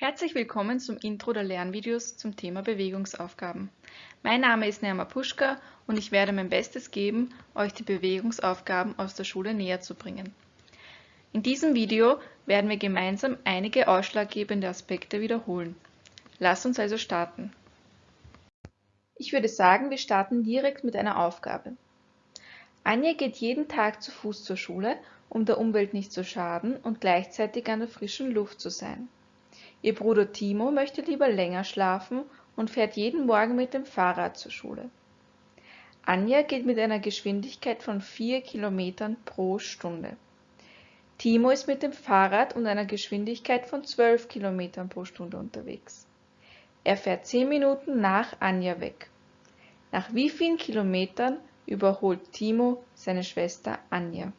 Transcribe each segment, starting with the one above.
Herzlich willkommen zum Intro der Lernvideos zum Thema Bewegungsaufgaben. Mein Name ist Nerma Puschka und ich werde mein Bestes geben, euch die Bewegungsaufgaben aus der Schule näher zu bringen. In diesem Video werden wir gemeinsam einige ausschlaggebende Aspekte wiederholen. Lass uns also starten. Ich würde sagen, wir starten direkt mit einer Aufgabe. Anja geht jeden Tag zu Fuß zur Schule, um der Umwelt nicht zu schaden und gleichzeitig an der frischen Luft zu sein. Ihr Bruder Timo möchte lieber länger schlafen und fährt jeden Morgen mit dem Fahrrad zur Schule. Anja geht mit einer Geschwindigkeit von 4 km pro Stunde. Timo ist mit dem Fahrrad und einer Geschwindigkeit von 12 km pro Stunde unterwegs. Er fährt 10 Minuten nach Anja weg. Nach wie vielen Kilometern überholt Timo seine Schwester Anja?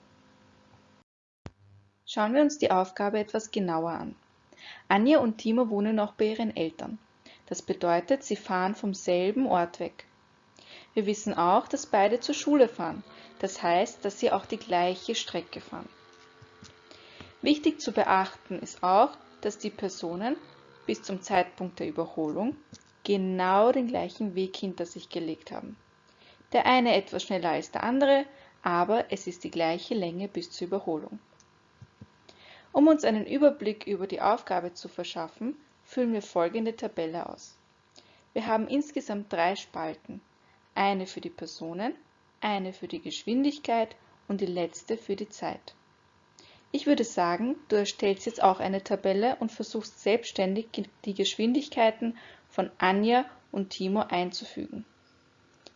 Schauen wir uns die Aufgabe etwas genauer an. Anja und Timo wohnen noch bei ihren Eltern. Das bedeutet, sie fahren vom selben Ort weg. Wir wissen auch, dass beide zur Schule fahren. Das heißt, dass sie auch die gleiche Strecke fahren. Wichtig zu beachten ist auch, dass die Personen bis zum Zeitpunkt der Überholung genau den gleichen Weg hinter sich gelegt haben. Der eine etwas schneller als der andere, aber es ist die gleiche Länge bis zur Überholung. Um uns einen Überblick über die Aufgabe zu verschaffen, füllen wir folgende Tabelle aus. Wir haben insgesamt drei Spalten, eine für die Personen, eine für die Geschwindigkeit und die letzte für die Zeit. Ich würde sagen, du erstellst jetzt auch eine Tabelle und versuchst selbstständig die Geschwindigkeiten von Anja und Timo einzufügen.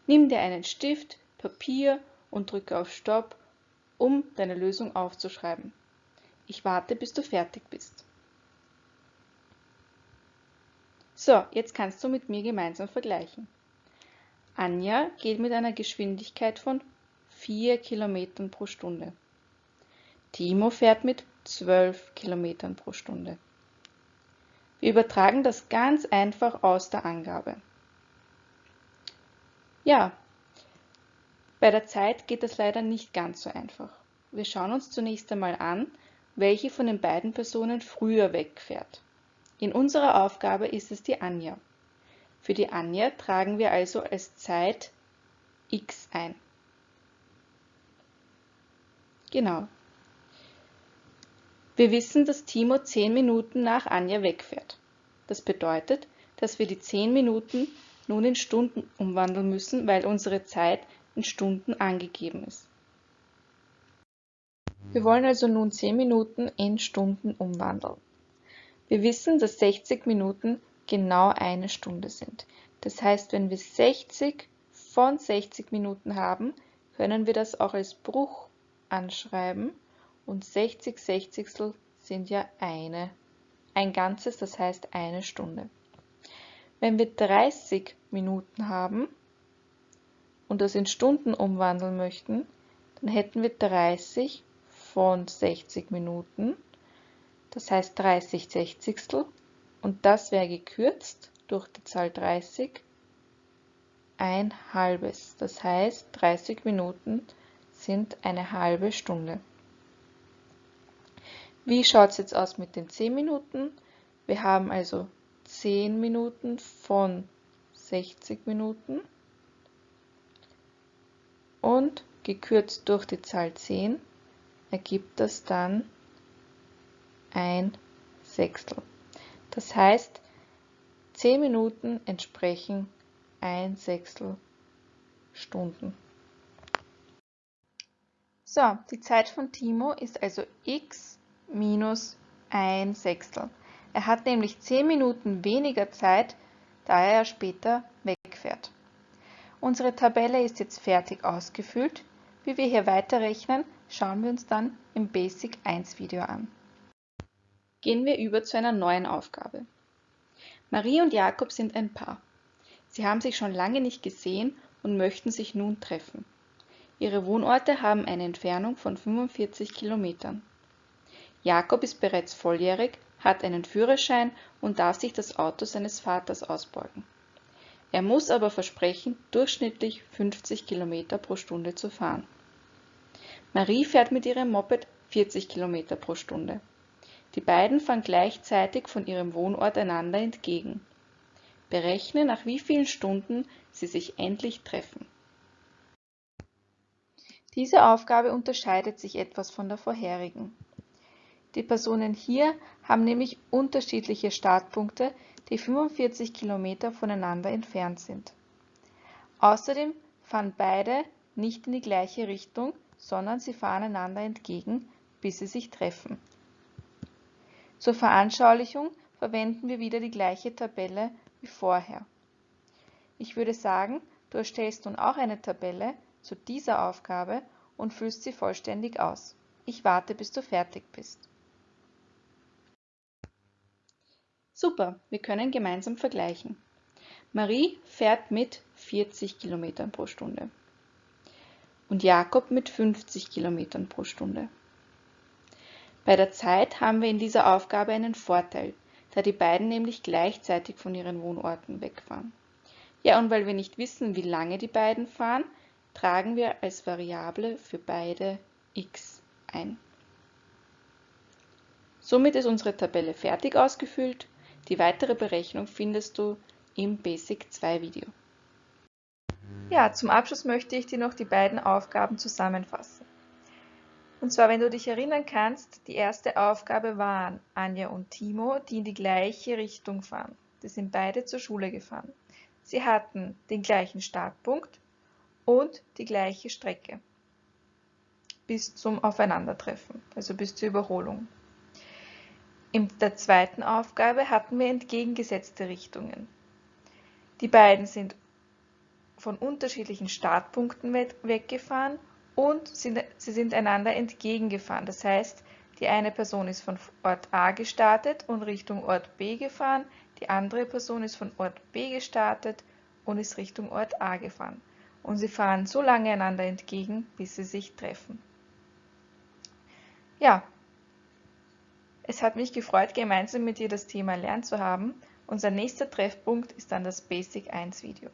Nimm dir einen Stift, Papier und drücke auf Stopp, um deine Lösung aufzuschreiben. Ich warte, bis du fertig bist. So, jetzt kannst du mit mir gemeinsam vergleichen. Anja geht mit einer Geschwindigkeit von 4 km pro Stunde. Timo fährt mit 12 km pro Stunde. Wir übertragen das ganz einfach aus der Angabe. Ja, bei der Zeit geht das leider nicht ganz so einfach. Wir schauen uns zunächst einmal an, welche von den beiden Personen früher wegfährt. In unserer Aufgabe ist es die Anja. Für die Anja tragen wir also als Zeit x ein. Genau. Wir wissen, dass Timo 10 Minuten nach Anja wegfährt. Das bedeutet, dass wir die 10 Minuten nun in Stunden umwandeln müssen, weil unsere Zeit in Stunden angegeben ist. Wir wollen also nun 10 Minuten in Stunden umwandeln. Wir wissen, dass 60 Minuten genau eine Stunde sind. Das heißt, wenn wir 60 von 60 Minuten haben, können wir das auch als Bruch anschreiben und 60 Sechzigstel sind ja eine, ein Ganzes, das heißt eine Stunde. Wenn wir 30 Minuten haben und das in Stunden umwandeln möchten, dann hätten wir 30 von 60 Minuten, das heißt 30 Sechzigstel und das wäre gekürzt durch die Zahl 30 ein halbes. Das heißt 30 Minuten sind eine halbe Stunde. Wie schaut es jetzt aus mit den 10 Minuten? Wir haben also 10 Minuten von 60 Minuten und gekürzt durch die Zahl 10 ergibt das dann ein Sechstel. Das heißt, 10 Minuten entsprechen ein Sechstel Stunden. So, die Zeit von Timo ist also x minus ein Sechstel. Er hat nämlich 10 Minuten weniger Zeit, da er später wegfährt. Unsere Tabelle ist jetzt fertig ausgefüllt. Wie wir hier weiterrechnen, schauen wir uns dann im Basic 1 Video an. Gehen wir über zu einer neuen Aufgabe. Marie und Jakob sind ein Paar. Sie haben sich schon lange nicht gesehen und möchten sich nun treffen. Ihre Wohnorte haben eine Entfernung von 45 Kilometern. Jakob ist bereits volljährig, hat einen Führerschein und darf sich das Auto seines Vaters ausborgen. Er muss aber versprechen, durchschnittlich 50 Kilometer pro Stunde zu fahren. Marie fährt mit ihrem Moped 40 km pro Stunde. Die beiden fahren gleichzeitig von ihrem Wohnort einander entgegen. Berechne, nach wie vielen Stunden sie sich endlich treffen. Diese Aufgabe unterscheidet sich etwas von der vorherigen. Die Personen hier haben nämlich unterschiedliche Startpunkte, die 45 Kilometer voneinander entfernt sind. Außerdem fahren beide nicht in die gleiche Richtung, sondern sie fahren einander entgegen, bis sie sich treffen. Zur Veranschaulichung verwenden wir wieder die gleiche Tabelle wie vorher. Ich würde sagen, du erstellst nun auch eine Tabelle zu dieser Aufgabe und füllst sie vollständig aus. Ich warte, bis du fertig bist. Super, wir können gemeinsam vergleichen. Marie fährt mit 40 km pro Stunde und Jakob mit 50 km pro Stunde. Bei der Zeit haben wir in dieser Aufgabe einen Vorteil, da die beiden nämlich gleichzeitig von ihren Wohnorten wegfahren. Ja, und weil wir nicht wissen, wie lange die beiden fahren, tragen wir als Variable für beide x ein. Somit ist unsere Tabelle fertig ausgefüllt. Die weitere Berechnung findest du im Basic 2 Video. Ja, zum Abschluss möchte ich dir noch die beiden Aufgaben zusammenfassen. Und zwar, wenn du dich erinnern kannst, die erste Aufgabe waren Anja und Timo, die in die gleiche Richtung fahren. Die sind beide zur Schule gefahren. Sie hatten den gleichen Startpunkt und die gleiche Strecke bis zum Aufeinandertreffen, also bis zur Überholung. In der zweiten Aufgabe hatten wir entgegengesetzte Richtungen. Die beiden sind von unterschiedlichen Startpunkten weggefahren und sie sind einander entgegengefahren. Das heißt, die eine Person ist von Ort A gestartet und Richtung Ort B gefahren, die andere Person ist von Ort B gestartet und ist Richtung Ort A gefahren. Und sie fahren so lange einander entgegen, bis sie sich treffen. Ja, es hat mich gefreut, gemeinsam mit dir das Thema lernen zu haben. Unser nächster Treffpunkt ist dann das Basic 1 Video.